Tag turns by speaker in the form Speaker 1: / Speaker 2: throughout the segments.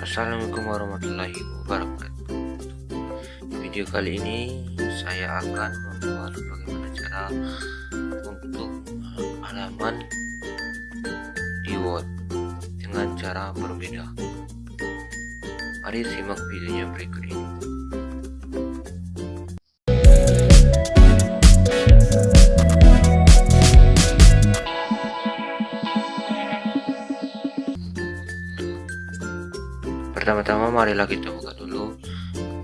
Speaker 1: Assalamualaikum warahmatullahi wabarakatuh. Video kali ini saya akan membuat bagaimana cara untuk halaman di Word dengan cara berbeda. Mari simak videonya berikut ini pertama-tama marilah kita buka dulu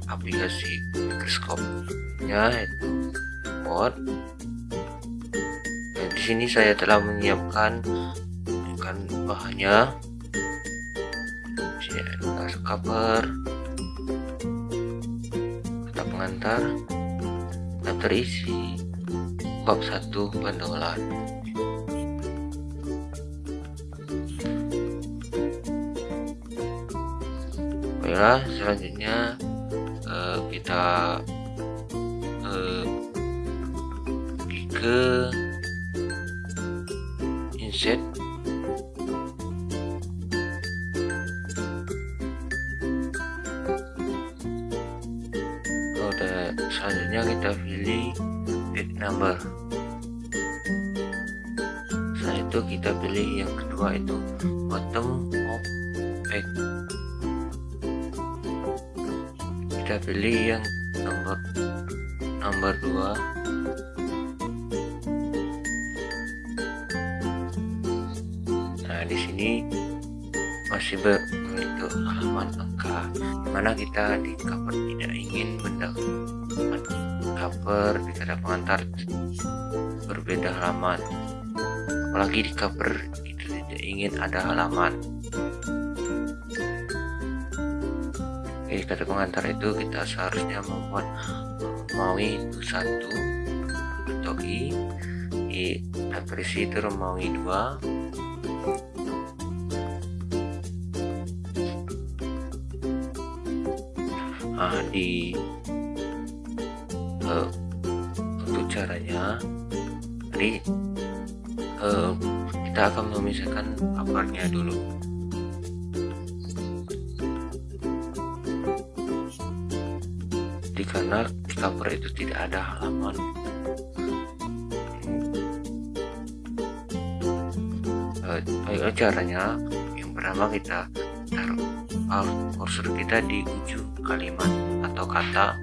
Speaker 1: aplikasi mikroskop ya itu Word. Nah, di sini saya telah menyiapkan kan bahannya. Sini cover kata pengantar daftar isi bab satu pendolan Baiklah, selanjutnya uh, kita uh, ke insert selanjutnya kita pilih page number. Setelah itu kita pilih yang kedua itu bottom of page kita pilih yang nomor nomor 2 nah di sini masih bentuk halaman angka di mana kita di cover tidak ingin benda cover di kata pengantar berbeda halaman. Apalagi di cover itu tidak ingin ada halaman Oke, kata pengantar itu kita seharusnya membuat Romawi itu satu atau i i atrisi itu Romawi dua. Nah di uh, untuk caranya tadi uh, kita akan memisahkan kabarnya dulu karena di cover itu tidak ada halaman. Uh, caranya yang pertama kita taruh cursor kita di ujung kalimat atau kata.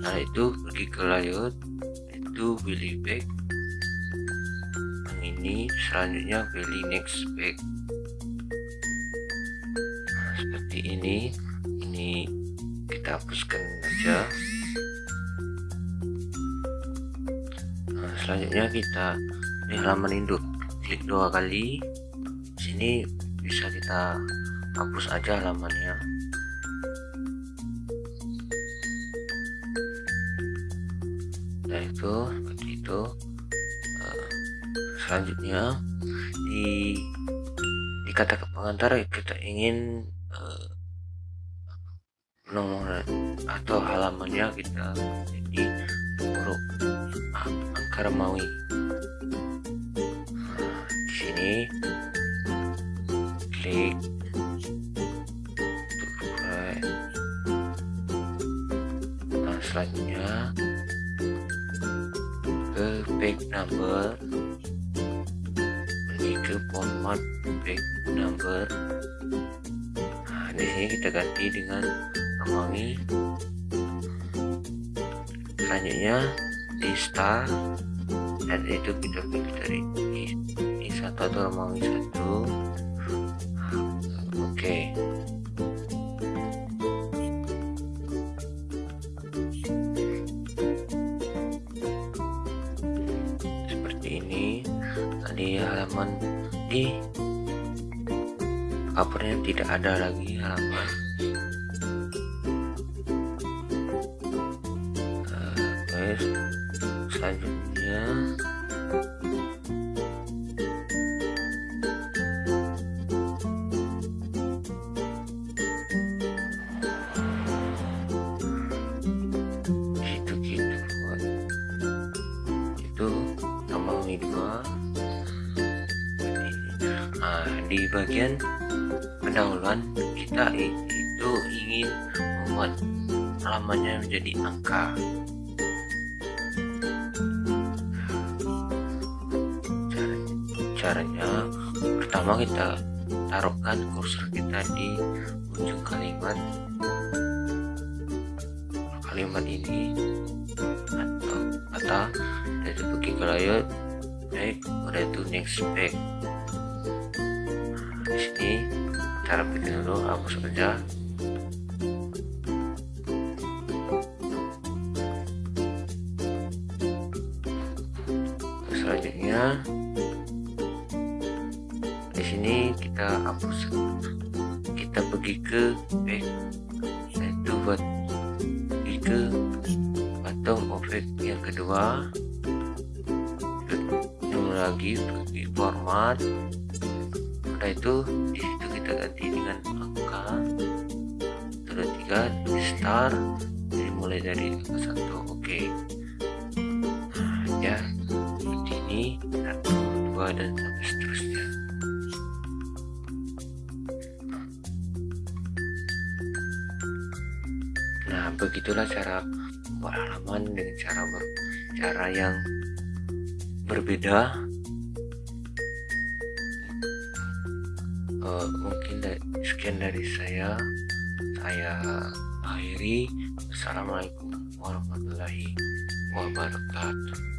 Speaker 1: Nah itu pergi ke layout itu pilih back yang ini selanjutnya pilih next back nah, seperti ini ini kita hapuskan saja nah, selanjutnya kita di halaman induk. Klik dua kali. Sini bisa kita hapus aja halamannya. Nah itu seperti itu. Uh, selanjutnya di di kata pengantar kita ingin uh, nomor atau halamannya kita jadi huruf nah, di sini klik nah selanjutnya ke page number. Pergi ke format page number. Nah di sini kita ganti dengan Romawi selanjutnya di star dan itu pilih dari ini satu atau Romawi satu oke. Okay. seperti ini di halaman di covernya tidak ada lagi halaman selanjutnya. Gitu gitu itu tambah dua. Nah di bagian pendahuluan kita itu ingin membuat halamannya menjadi angka caranya pertama kita taruhkan kursor kita di ujung kalimat. Kalimat ini atau kata dari pergi ke layout baik udah itu next back. Nah, di sini cara bikin dulu hapus saja. Selanjutnya di sini kita hapus. Kita pergi ke back yaitu buat pergi ke bottom object yang kedua. Belum lagi pergi format. Udah itu di situ kita ganti dengan angka. Terus tiga start. Jadi mulai dari angka satu oke. Okay. nah, ya seperti ini. Satu dua dan sampai seterusnya nah begitulah cara membuat halaman dengan cara ber, cara yang berbeda. Uh, mungkin dari, sekian dari saya. Saya akhiri. Assalamualaikum warahmatullahi wabarakatuh